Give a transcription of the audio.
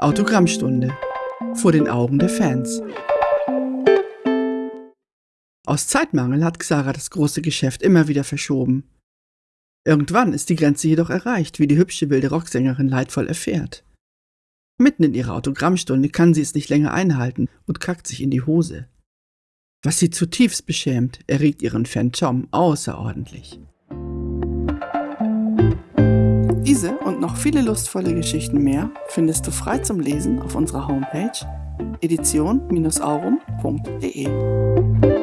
Autogrammstunde vor den Augen der Fans. Aus Zeitmangel hat Xara das große Geschäft immer wieder verschoben. Irgendwann ist die Grenze jedoch erreicht, wie die hübsche wilde Rocksängerin leidvoll erfährt. Mitten in ihrer Autogrammstunde kann sie es nicht länger einhalten und kackt sich in die Hose. Was sie zutiefst beschämt, erregt ihren Fan Tom außerordentlich. Diese und noch viele lustvolle Geschichten mehr findest du frei zum Lesen auf unserer Homepage edition-aurum.de.